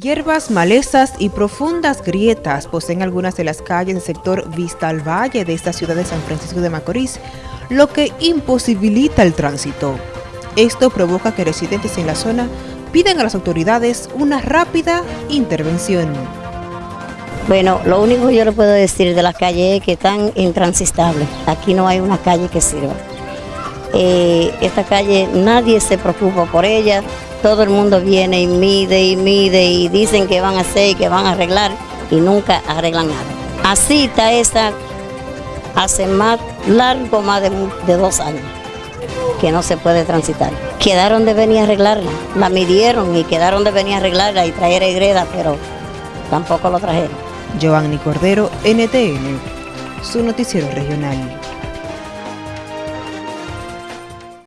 Hierbas, malezas y profundas grietas poseen algunas de las calles del sector Vista al Valle de esta ciudad de San Francisco de Macorís, lo que imposibilita el tránsito. Esto provoca que residentes en la zona piden a las autoridades una rápida intervención. Bueno, lo único que yo le puedo decir de las calles es que están intransitables. Aquí no hay una calle que sirva. Eh, esta calle nadie se preocupa por ella, todo el mundo viene y mide y mide y dicen que van a hacer y que van a arreglar y nunca arreglan nada. Así está esta hace más largo, más de, dos años que no se puede transitar. Quedaron de venir a arreglarla, la midieron y quedaron de venir a arreglarla y traer a greda, pero tampoco lo trajeron. Giovanni Cordero, NTN, su noticiero regional.